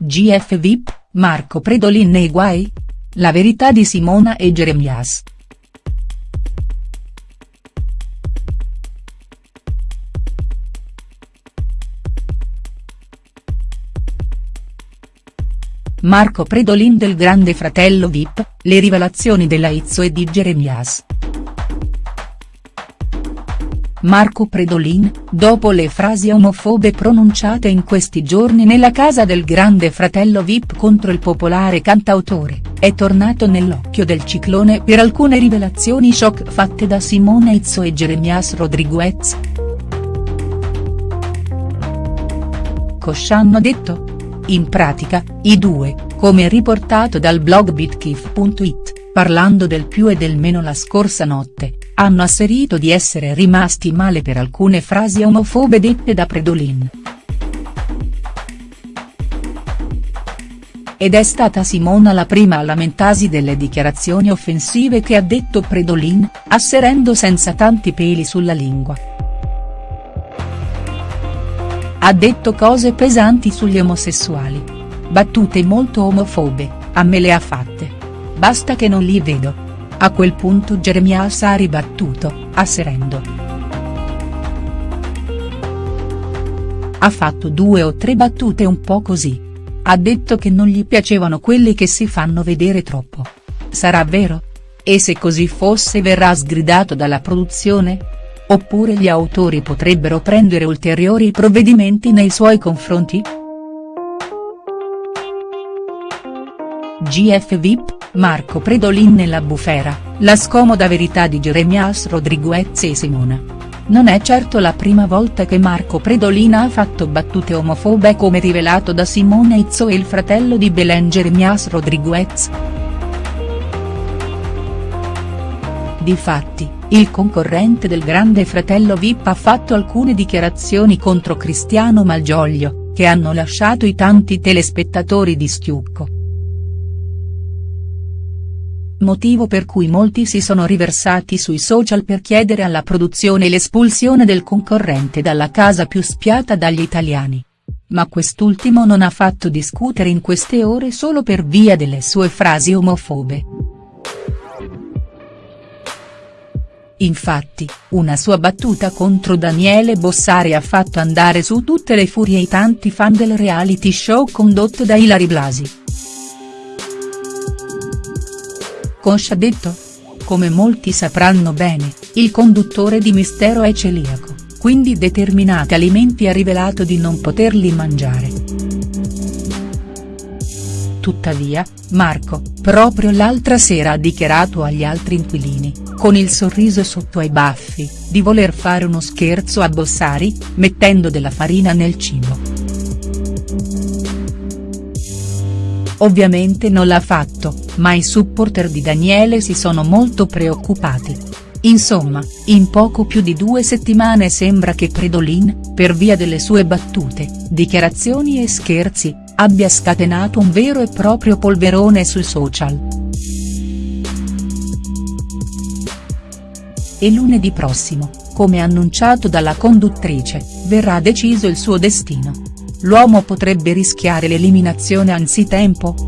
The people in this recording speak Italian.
GF VIP, Marco Predolin nei guai? La verità di Simona e Jeremias. Marco Predolin del Grande Fratello Vip, le rivelazioni della Izzo e di Jeremias. Marco Predolin, dopo le frasi omofobe pronunciate in questi giorni nella casa del Grande Fratello Vip contro il popolare cantautore, è tornato nell'occhio del ciclone per alcune rivelazioni shock fatte da Simone Izzo e Jeremias Rodriguez. Cosa hanno detto? In pratica, i due, come riportato dal blog bitkif.it, parlando del più e del meno la scorsa notte, hanno asserito di essere rimasti male per alcune frasi omofobe dette da Predolin. Ed è stata Simona la prima a lamentarsi delle dichiarazioni offensive che ha detto Predolin, asserendo senza tanti peli sulla lingua. Ha detto cose pesanti sugli omosessuali. Battute molto omofobe, a me le ha fatte. Basta che non li vedo. A quel punto Jeremias ha ribattuto, asserendo. Ha fatto due o tre battute un po' così. Ha detto che non gli piacevano quelli che si fanno vedere troppo. Sarà vero? E se così fosse verrà sgridato dalla produzione? Oppure gli autori potrebbero prendere ulteriori provvedimenti nei suoi confronti?. GF VIP, Marco Predolin nella bufera, la scomoda verità di Jeremias Rodriguez e Simona. Non è certo la prima volta che Marco Predolin ha fatto battute omofobe come rivelato da Simone Izzo e il fratello di Belen Jeremias Rodriguez. Difatti, il concorrente del grande fratello Vip ha fatto alcune dichiarazioni contro Cristiano Malgioglio, che hanno lasciato i tanti telespettatori di schiucco. Motivo per cui molti si sono riversati sui social per chiedere alla produzione l'espulsione del concorrente dalla casa più spiata dagli italiani. Ma quest'ultimo non ha fatto discutere in queste ore solo per via delle sue frasi omofobe. Infatti, una sua battuta contro Daniele Bossari ha fatto andare su tutte le furie i tanti fan del reality show condotto da Ilari Blasi. Cosa ha detto? Come molti sapranno bene, il conduttore di Mistero è celiaco, quindi determinati alimenti ha rivelato di non poterli mangiare. Tuttavia, Marco, proprio l'altra sera ha dichiarato agli altri inquilini, con il sorriso sotto ai baffi, di voler fare uno scherzo a Bossari, mettendo della farina nel cibo. Ovviamente non l'ha fatto, ma i supporter di Daniele si sono molto preoccupati. Insomma, in poco più di due settimane sembra che Predolin, per via delle sue battute, dichiarazioni e scherzi, abbia scatenato un vero e proprio polverone sui social. E lunedì prossimo, come annunciato dalla conduttrice, verrà deciso il suo destino. L'uomo potrebbe rischiare l'eliminazione anzitempo?.